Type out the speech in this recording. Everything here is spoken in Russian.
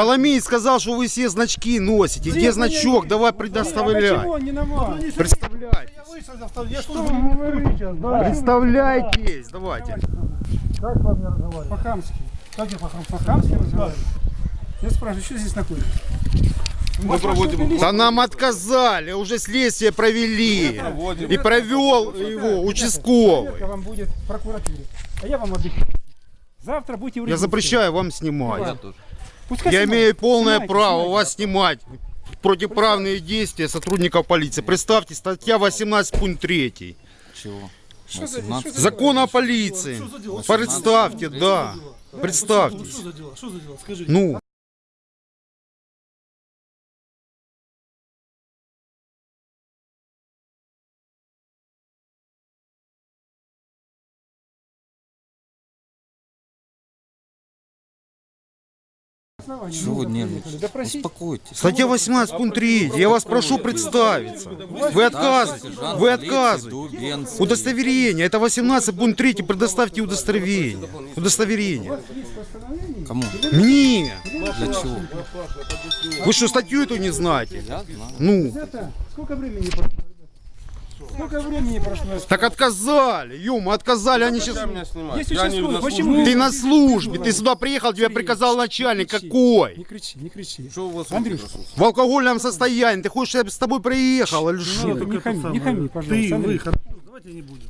Коломей сказал, что вы все значки носите. Где значок? Давай предоставляй. Почему он не на вас? Представляйтесь. Я? Да. Представляйтесь. Давайте. Как с вами разговаривать? По-хамски. Как я по-хам- по-хамски разговариваю? Я спрашиваю, что здесь находится? Мы проводим... Да нам отказали, уже следствие провели. И провел его участковый. вам будет в прокуратуре. А я вам обещаю. Завтра будете Я запрещаю вам снимать. Пускай Я снимают. имею полное Снимайте, право снимайте. вас снимать. Противоправные действия сотрудников полиции. Представьте, статья 18 пункт 3. Чего? Что за- 18? что за- Закон о полиции. Представьте, да. Представьте. Что за дела? Что за дела? Скажи. Ну, Чего вы Ну, нервничаете? Успокойтесь. статья 18 пункт 3. Я вас прошу представиться. Вы отказываете. Вы отказываете. Удостоверение. Это 18 пункт 3. Предоставьте удостоверение. Удостоверение. Кому? Мне. Для чего? Вы что, статью эту не знаете? Я знаю. Ну, сколько времени прошло? Сколько времени прошло? так отказали. Ема, отказали. Они сейчас... Есть участковый. Почему? Ты на службе. Ты сюда приехал, тебе приказал начальник. Не Какой? кричи, не кричи. Что у вас Андрюш, В алкогольном состоянии. Ты хочешь, чтобы я с тобой приехал или ну, что? не хами, не хами, Ты, пожалуйста. вы, Андрей. хорошо, давайте не будем.